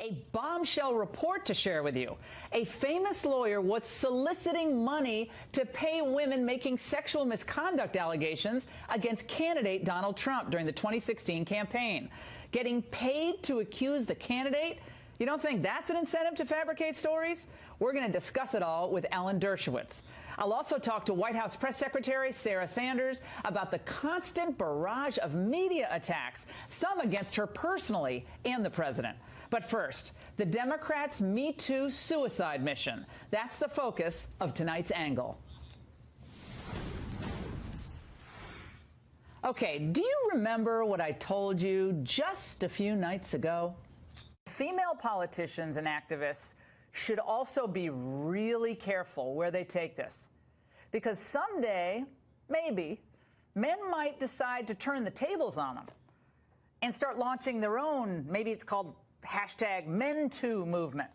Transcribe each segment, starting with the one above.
a bombshell report to share with you. A famous lawyer was soliciting money to pay women making sexual misconduct allegations against candidate Donald Trump during the 2016 campaign. Getting paid to accuse the candidate? You don't think that's an incentive to fabricate stories? We're going to discuss it all with Alan Dershowitz. I'll also talk to White House Press Secretary Sarah Sanders about the constant barrage of media attacks, some against her personally and the president. But first, the Democrats' Me Too suicide mission. That's the focus of tonight's angle. Okay, do you remember what I told you just a few nights ago? Female politicians and activists should also be really careful where they take this. Because someday, maybe, men might decide to turn the tables on them and start launching their own, maybe it's called hashtag MenToo movement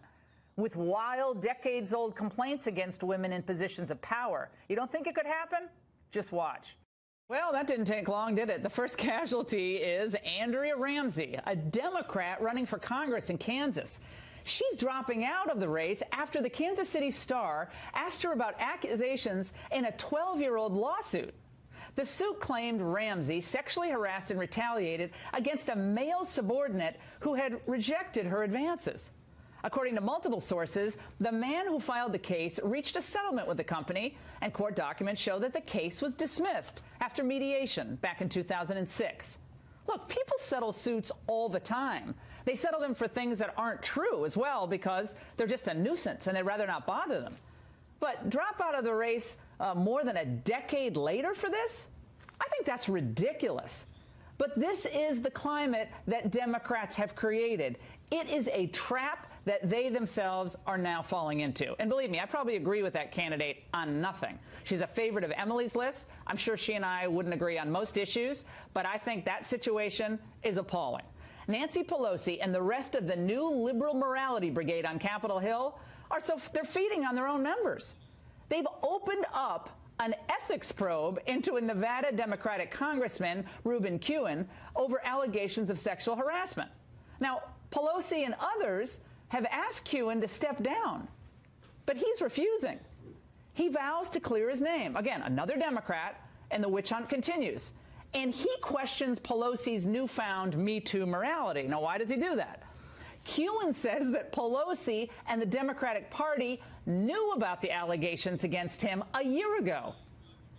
with wild, decades old complaints against women in positions of power. You don't think it could happen? Just watch. Well, that didn't take long, did it? The first casualty is Andrea Ramsey, a Democrat running for Congress in Kansas. She's dropping out of the race after the Kansas City Star asked her about accusations in a 12 year old lawsuit. The suit claimed Ramsey sexually harassed and retaliated against a male subordinate who had rejected her advances. According to multiple sources, the man who filed the case reached a settlement with the company, and court documents show that the case was dismissed after mediation back in 2006. Look, people settle suits all the time. They settle them for things that aren't true as well because they're just a nuisance and they'd rather not bother them. But drop out of the race uh, more than a decade later for this? I think that's ridiculous. But this is the climate that Democrats have created. It is a trap that they themselves are now falling into. And believe me, I probably agree with that candidate on nothing. She's a favorite of Emily's list. I'm sure she and I wouldn't agree on most issues, but I think that situation is appalling. Nancy Pelosi and the rest of the new liberal morality brigade on Capitol Hill are so they're feeding on their own members. They've opened up an ethics probe into a Nevada Democratic Congressman, Ruben Kihuen, over allegations of sexual harassment. Now, Pelosi and others have asked Kihuen to step down, but he's refusing. He vows to clear his name. Again, another Democrat, and the witch hunt continues. And he questions Pelosi's newfound Me Too morality. Now, why does he do that? Kihuen says that Pelosi and the Democratic Party knew about the allegations against him a year ago.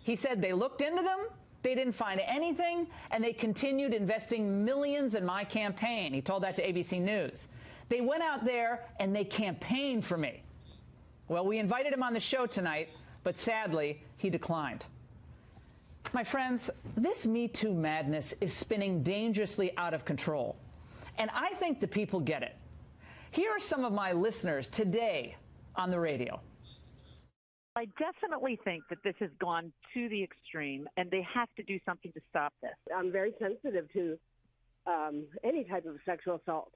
He said they looked into them, they didn't find anything, and they continued investing millions in my campaign. He told that to ABC News. They went out there and they campaigned for me. Well, we invited him on the show tonight, but sadly, he declined. My friends, this Me Too madness is spinning dangerously out of control. And I think the people get it. Here are some of my listeners today on the radio. I definitely think that this has gone to the extreme, and they have to do something to stop this. I'm very sensitive to um, any type of sexual assault,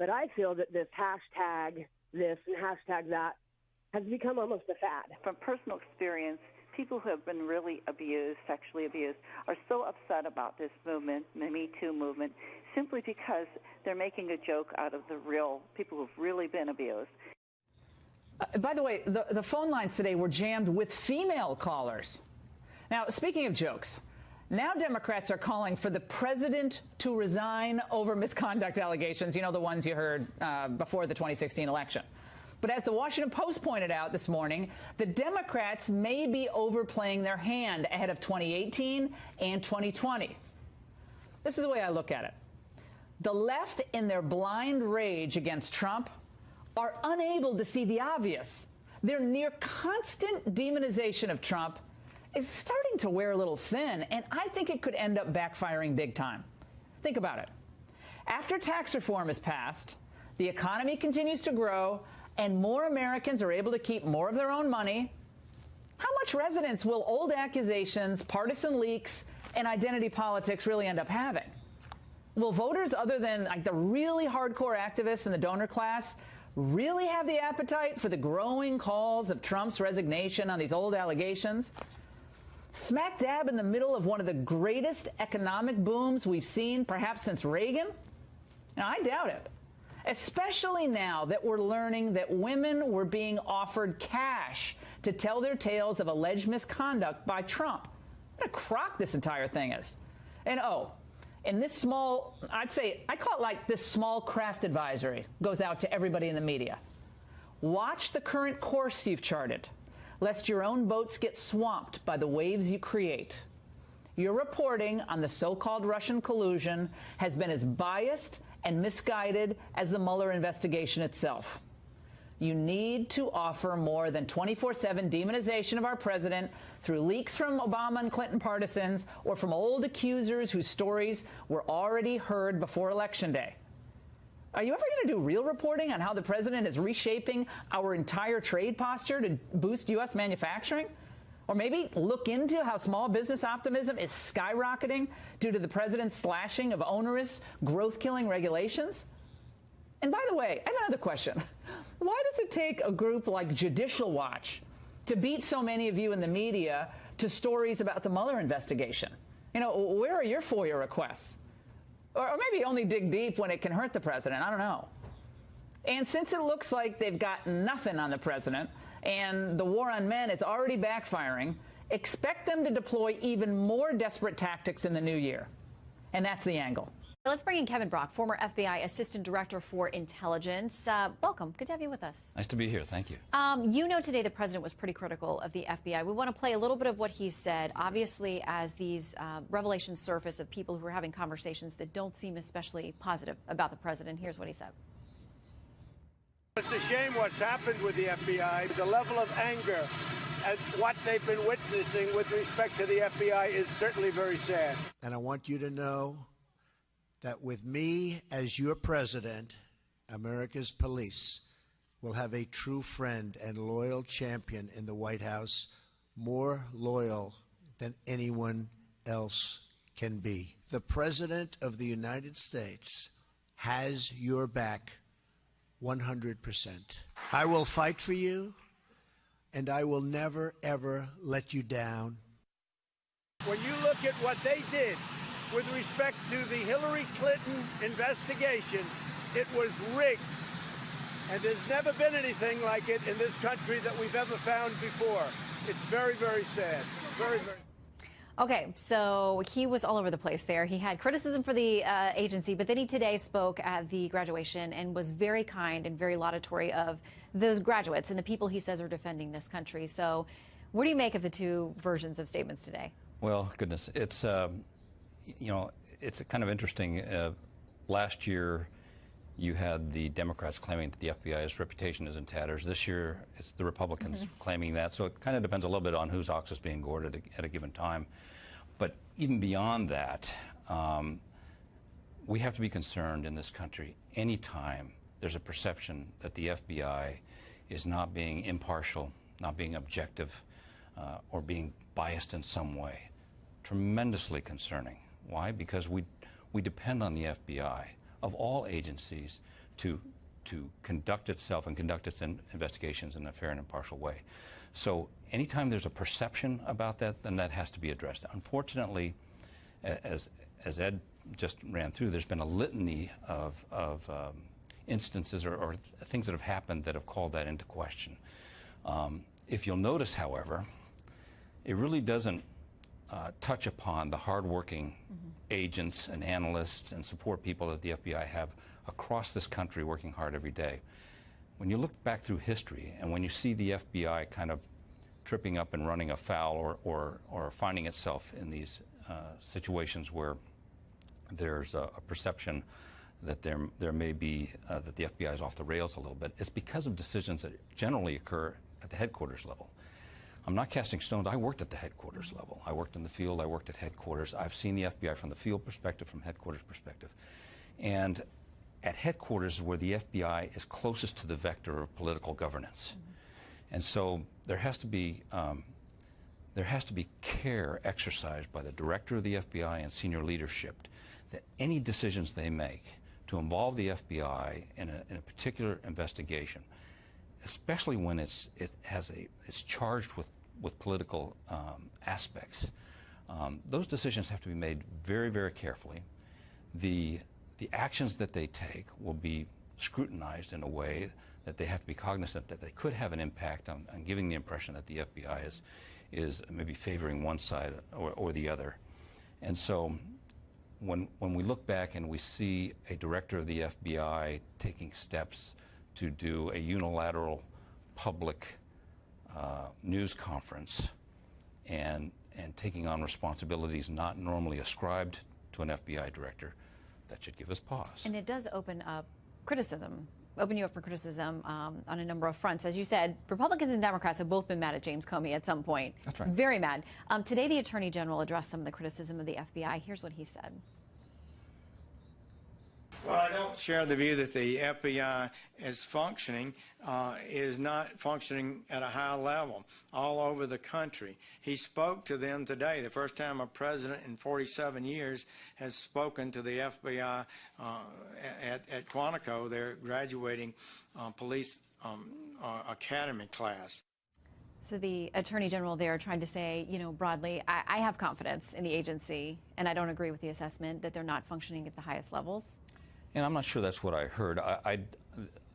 but I feel that this hashtag this and hashtag that has become almost a fad. From personal experience, people who have been really abused, sexually abused, are so upset about this movement, the Me Too movement, simply because they're making a joke out of the real people who've really been abused. Uh, by the way, the, the phone lines today were jammed with female callers. Now, speaking of jokes, now Democrats are calling for the president to resign over misconduct allegations, you know, the ones you heard uh, before the 2016 election. But as the Washington Post pointed out this morning, the Democrats may be overplaying their hand ahead of 2018 and 2020. This is the way I look at it. The left, in their blind rage against Trump, are unable to see the obvious. Their near constant demonization of Trump is starting to wear a little thin, and I think it could end up backfiring big time. Think about it. After tax reform is passed, the economy continues to grow, and more Americans are able to keep more of their own money. How much resonance will old accusations, partisan leaks, and identity politics really end up having? will voters other than like the really hardcore activists in the donor class really have the appetite for the growing calls of Trump's resignation on these old allegations? Smack dab in the middle of one of the greatest economic booms we've seen perhaps since Reagan? Now, I doubt it. especially now that we're learning that women were being offered cash to tell their tales of alleged misconduct by Trump. What a crock this entire thing is. And oh, and this small, I'd say, I call it like this small craft advisory goes out to everybody in the media. Watch the current course you've charted, lest your own boats get swamped by the waves you create. Your reporting on the so called Russian collusion has been as biased and misguided as the Mueller investigation itself. You need to offer more than 24 7 demonization of our president through leaks from Obama and Clinton partisans or from old accusers whose stories were already heard before Election Day. Are you ever going to do real reporting on how the president is reshaping our entire trade posture to boost U.S. manufacturing? Or maybe look into how small business optimism is skyrocketing due to the president's slashing of onerous, growth killing regulations? And by the way, I have another question. Why does it take a group like Judicial Watch to beat so many of you in the media to stories about the Mueller investigation? You know, where are your FOIA requests? Or, or maybe only dig deep when it can hurt the president. I don't know. And since it looks like they've got nothing on the president and the war on men is already backfiring, expect them to deploy even more desperate tactics in the new year. And that's the angle. Let's bring in Kevin Brock, former FBI Assistant Director for Intelligence. Uh, welcome. Good to have you with us. Nice to be here. Thank you. Um, you know, today the president was pretty critical of the FBI. We want to play a little bit of what he said. Obviously, as these uh, revelations surface of people who are having conversations that don't seem especially positive about the president, here's what he said. It's a shame what's happened with the FBI. The level of anger at what they've been witnessing with respect to the FBI is certainly very sad. And I want you to know that with me as your president, America's police will have a true friend and loyal champion in the White House, more loyal than anyone else can be. The President of the United States has your back 100%. I will fight for you, and I will never, ever let you down. When you look at what they did with respect to the Hillary Clinton investigation, it was rigged. And there's never been anything like it in this country that we've ever found before. It's very, very sad. Very, very. Okay, so he was all over the place there. He had criticism for the uh, agency, but then he today spoke at the graduation and was very kind and very laudatory of those graduates and the people he says are defending this country. So, what do you make of the two versions of statements today? Well, goodness, it's um, you know it's kind of interesting. Uh, last year, you had the Democrats claiming that the FBI's reputation is in tatters. This year, it's the Republicans mm-hmm. claiming that. So it kind of depends a little bit on whose ox is being gored at a, at a given time. But even beyond that, um, we have to be concerned in this country anytime there's a perception that the FBI is not being impartial, not being objective, uh, or being biased in some way. Tremendously concerning. Why? Because we, we depend on the FBI, of all agencies, to, to conduct itself and conduct its in investigations in a fair and impartial way. So anytime there's a perception about that, then that has to be addressed. Unfortunately, as, as Ed just ran through, there's been a litany of, of um, instances or, or, things that have happened that have called that into question. Um, if you'll notice, however, it really doesn't uh, touch upon the hardworking mm -hmm. agents and analysts and support people that the FBI have across this country working hard every day when you look back through history and when you see the FBI kind of tripping up and running afoul or, or, or finding itself in these uh, situations where there's a, a, perception that there, there may be, uh, that the FBI is off the rails a little bit, it's because of decisions that generally occur at the headquarters level. I'm not casting stones. I worked at the headquarters level. I worked in the field. I worked at headquarters. I've seen the FBI from the field perspective, from headquarters perspective. And at headquarters is where the FBI is closest to the vector of political governance. Mm -hmm. And so there has to be um, there has to be care exercised by the director of the FBI and senior leadership that any decisions they make to involve the FBI in a, in a particular investigation, especially when it's it has a it's charged with with political um, aspects, um, those decisions have to be made very very carefully. The the actions that they take will be scrutinized in a way that they have to be cognizant that they could have an impact on, on giving the impression that the FBI is, is maybe favoring one side or, or the other. And so when, when we look back and we see a director of the FBI taking steps to do a unilateral public uh, news conference and, and taking on responsibilities not normally ascribed to an FBI director, that should give us pause. And it does open up criticism, open you up for criticism um, on a number of fronts. As you said, Republicans and Democrats have both been mad at James Comey at some point. That's right. Very mad. Um, today, the Attorney General addressed some of the criticism of the FBI. Here's what he said. Well, I don't share the view that the FBI is functioning, uh, is not functioning at a high level all over the country. He spoke to them today, the first time a president in 47 years has spoken to the FBI uh, at, at Quantico, their graduating uh, police um, uh, academy class. So the Attorney General there trying to say, you know, broadly, I, I have confidence in the agency, and I don't agree with the assessment that they're not functioning at the highest levels. And I'm not sure that's what I heard. I, I,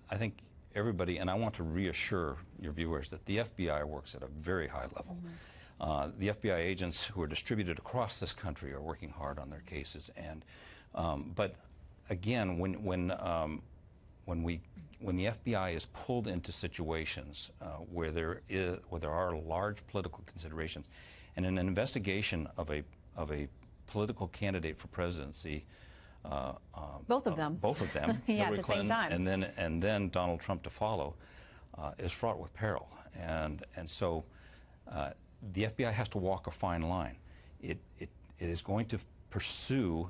I, think everybody, and I want to reassure your viewers that the FBI works at a very high level. Mm -hmm. uh, the FBI agents who are distributed across this country are working hard on their cases. And, um, but again, when, when, um, when, we, when the FBI is pulled into situations uh, where, there is, where there are large political considerations, and in an investigation of a, of a political candidate for presidency, uh, both of uh, them. Both of them. yeah, Hillary at the Clinton, same time. And then, and then Donald Trump to follow uh, is fraught with peril. And, and so uh, the FBI has to walk a fine line. It, it, it is going to pursue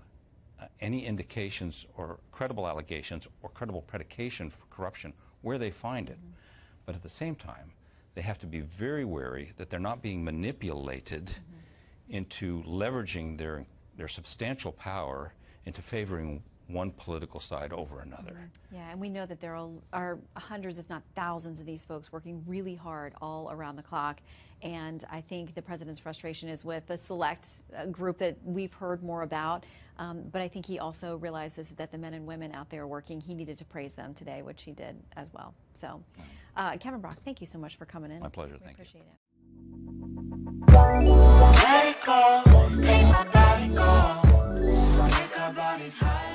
uh, any indications or credible allegations or credible predication for corruption where they find it. Mm -hmm. But at the same time, they have to be very wary that they're not being manipulated mm -hmm. into leveraging their, their substantial power into favoring one political side over another. Mm-hmm. Yeah, and we know that there are, are, hundreds, if not thousands, of these folks working really hard all around the clock. And I think the president's frustration is with the select uh, group that we've heard more about. Um, but I think he also realizes that the men and women out there working, he needed to praise them today, which he did as well. So, uh, Kevin Brock, thank you so much for coming in. My pleasure. We thank appreciate you. it. Let it go, make